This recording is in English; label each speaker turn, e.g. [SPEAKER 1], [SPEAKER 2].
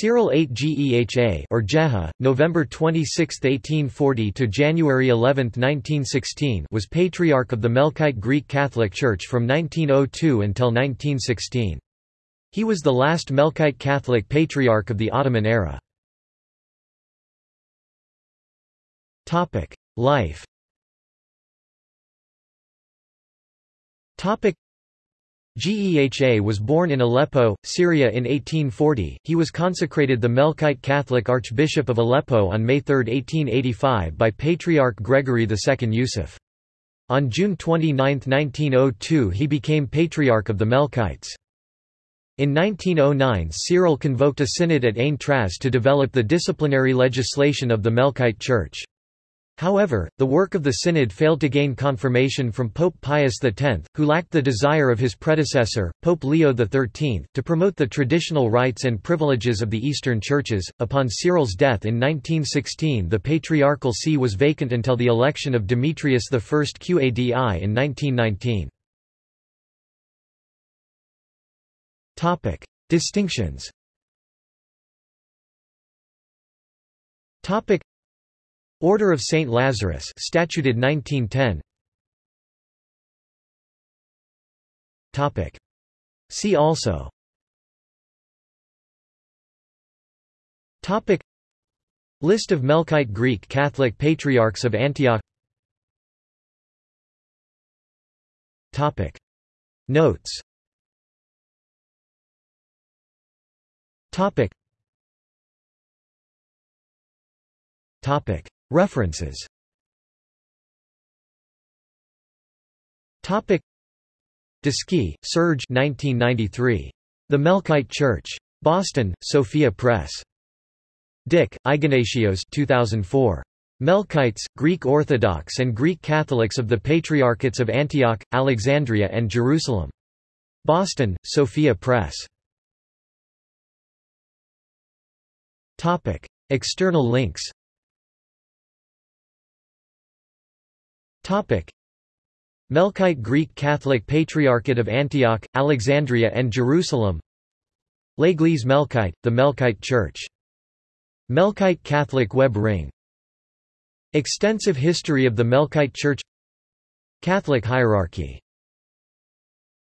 [SPEAKER 1] Cyril 8 Geha or Jeha, November 26, 1840 to January 11, 1916, was patriarch of the Melkite Greek Catholic Church from 1902 until 1916. He was the last Melkite Catholic patriarch of the Ottoman era. Topic: Life. Topic: Geha was born in Aleppo, Syria in 1840. He was consecrated the Melkite Catholic Archbishop of Aleppo on May 3, 1885 by Patriarch Gregory II Yusuf. On June 29, 1902 he became Patriarch of the Melkites. In 1909 Cyril convoked a synod at Ain Traz to develop the disciplinary legislation of the Melkite Church. However, the work of the Synod failed to gain confirmation from Pope Pius X, who lacked the desire of his predecessor, Pope Leo XIII, to promote the traditional rights and privileges of the Eastern churches. Upon Cyril's death in 1916, the patriarchal see was vacant until the election of Demetrius I Qadi in 1919. Topic: Distinctions. Topic: Order of St. Lazarus statuted 1910 Topic. See also Topic. List of Melkite Greek Catholic Patriarchs of Antioch Topic. Notes Topic. Topic. References Topic Serge 1993. The Melkite Church. Boston, Sophia Press. Dick, Ignatios 2004. Melkites, Greek Orthodox and Greek Catholics of the Patriarchates of Antioch, Alexandria and Jerusalem. Boston, Sophia Press. Topic. External links Melkite Greek Catholic Patriarchate of Antioch, Alexandria and Jerusalem. L'Église Melkite, the Melkite Church. Melkite Catholic Web Ring. Extensive history of the Melkite Church. Catholic hierarchy